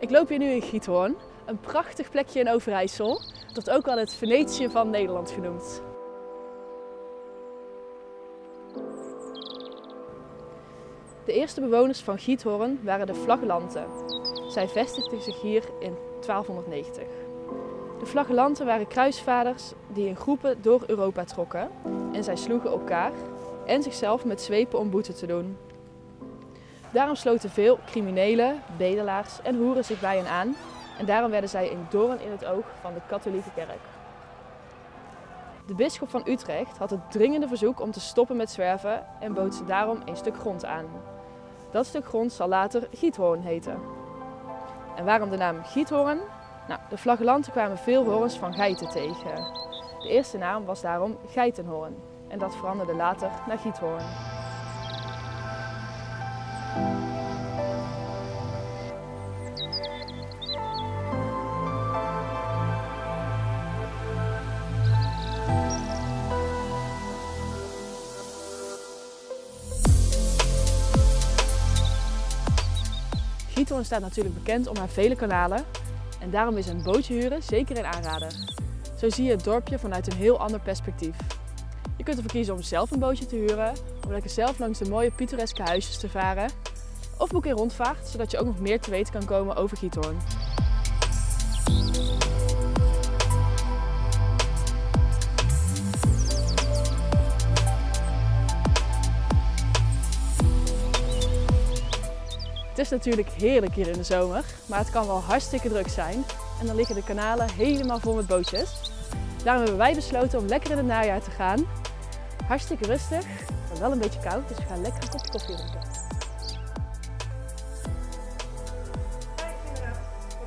Ik loop hier nu in Giethoorn, een prachtig plekje in Overijssel. Dat ook wel het Venetië van Nederland genoemd. De eerste bewoners van Giethoorn waren de Flagellanten. Zij vestigden zich hier in 1290. De Flagellanten waren kruisvaders die in groepen door Europa trokken en zij sloegen elkaar en zichzelf met zwepen om boete te doen. Daarom sloten veel criminelen, bedelaars en hoeren zich bij hen aan en daarom werden zij een doorn in het oog van de katholieke kerk. De bisschop van Utrecht had het dringende verzoek om te stoppen met zwerven en bood ze daarom een stuk grond aan. Dat stuk grond zal later Giethoorn heten. En waarom de naam Giethoorn? Nou, de flagellanten kwamen veel horens van geiten tegen. De eerste naam was daarom Geitenhoorn en dat veranderde later naar Giethoorn. Giethoorn staat natuurlijk bekend om haar vele kanalen en daarom is een bootje huren zeker een aanrader. Zo zie je het dorpje vanuit een heel ander perspectief. Je kunt ervoor kiezen om zelf een bootje te huren, om lekker zelf langs de mooie pittoreske huisjes te varen. Of boek een rondvaart, zodat je ook nog meer te weten kan komen over Giethoorn. Is natuurlijk heerlijk hier in de zomer, maar het kan wel hartstikke druk zijn. En dan liggen de kanalen helemaal vol met bootjes. Daarom hebben wij besloten om lekker in het najaar te gaan. Hartstikke rustig, maar wel een beetje koud, dus we gaan lekker een kopje koffie drinken.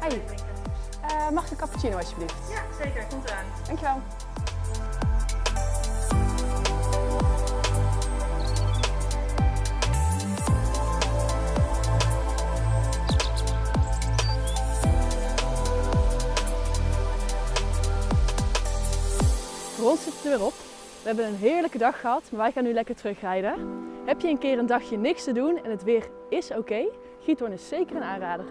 Hi, uh, mag ik een cappuccino alsjeblieft? Ja, zeker. Komt eraan. Dankjewel. Ons zit er weer op. We hebben een heerlijke dag gehad, maar wij gaan nu lekker terugrijden. Heb je een keer een dagje niks te doen en het weer is oké? Giethoorn is zeker een aanrader.